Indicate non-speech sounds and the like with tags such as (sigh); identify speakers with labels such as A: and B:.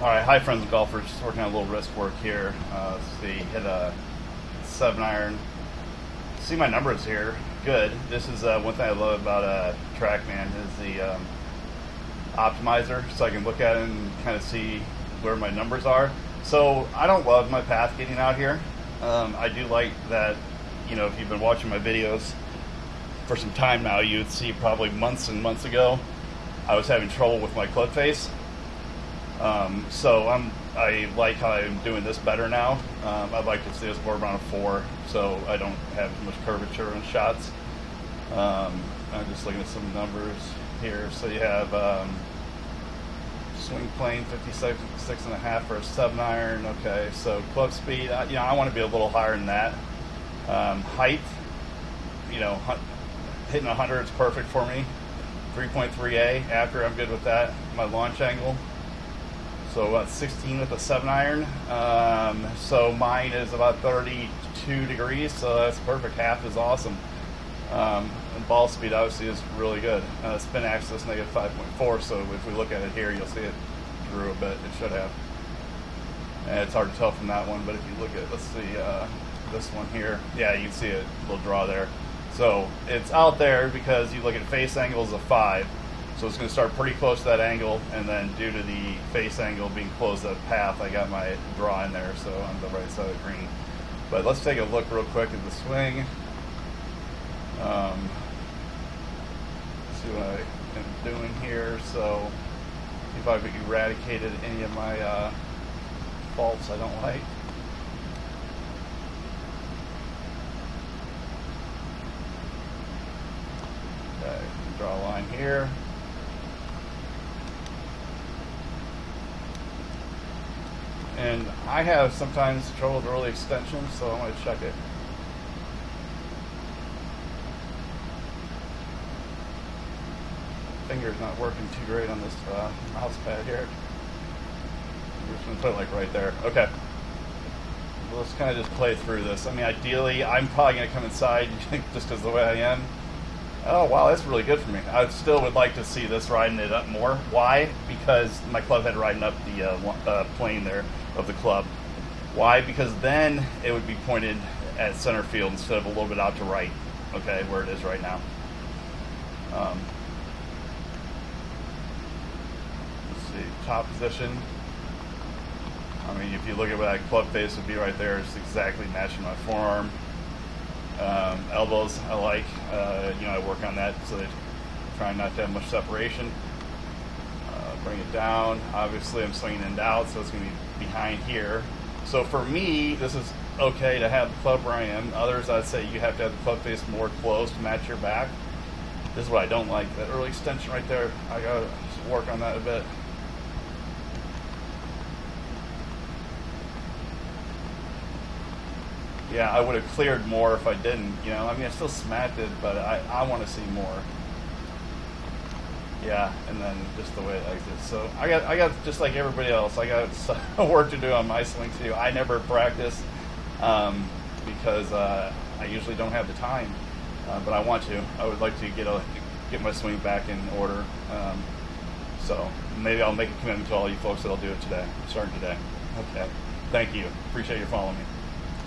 A: All right, hi friends and golfers. Just working on a little wrist work here. Uh, let's see, hit a seven iron. See my numbers here. Good. This is uh, one thing I love about uh, TrackMan is the um, optimizer, so I can look at it and kind of see where my numbers are. So I don't love my path getting out here. Um, I do like that. You know, if you've been watching my videos for some time now, you'd see probably months and months ago I was having trouble with my club face um, so I'm I like how I'm doing this better now. Um, I'd like to see this more around a four, so I don't have too much curvature in shots. Um, I'm just looking at some numbers here. So you have um, swing plane 56 six and a half for a seven iron. Okay, so club speed. Uh, you know, I want to be a little higher than that. Um, height, you know, hitting 100 is perfect for me. 3.3A after I'm good with that. My launch angle so about 16 with a 7 iron. Um, so mine is about 32 degrees, so that's perfect. Half is awesome. Um, and ball speed obviously is really good. Uh, spin axis negative 5.4, so if we look at it here, you'll see it drew a bit. It should have. And it's hard to tell from that one, but if you look at, let's see, uh, this one here, yeah, you can see it, a little draw there. So it's out there because you look at face angles of 5 so it's going to start pretty close to that angle, and then due to the face angle being close to path, I got my draw in there, so on the right side of the green. But let's take a look real quick at the swing. Um, see what I am doing here. So if I've eradicated any of my uh, faults I don't like. Okay, draw a line here. And I have sometimes trouble with early extension, so I'm going to check it. Finger's not working too great on this uh, mouse pad here. I'm just to put it like right there. Okay. let's kind of just play through this. I mean, ideally, I'm probably going to come inside (laughs) just because the way I am. Oh, wow, that's really good for me. I still would like to see this riding it up more. Why? Because my club head riding up the uh, uh, plane there of the club. Why? Because then it would be pointed at center field instead of a little bit out to right, okay, where it is right now. Um, let's see, top position. I mean, if you look at where that club face would be right there, it's exactly matching my forearm. Um, elbows, I like. Uh, you know, I work on that so that trying not to have much separation. Uh, bring it down. Obviously, I'm swinging and out, so it's going to be behind here. So for me, this is okay to have the club where I am. Others, I'd say you have to have the club face more close to match your back. This is what I don't like. That early extension right there, I gotta work on that a bit. Yeah, I would have cleared more if I didn't. You know, I mean, I still smacked it, but I, I want to see more. Yeah, and then just the way it exits. So I got, I got just like everybody else, I got (laughs) work to do on my swing too. I never practice um, because uh, I usually don't have the time, uh, but I want to. I would like to get a, get my swing back in order. Um, so maybe I'll make a commitment to all you folks that I'll do it today, starting today. Okay. Thank you. Appreciate you following me.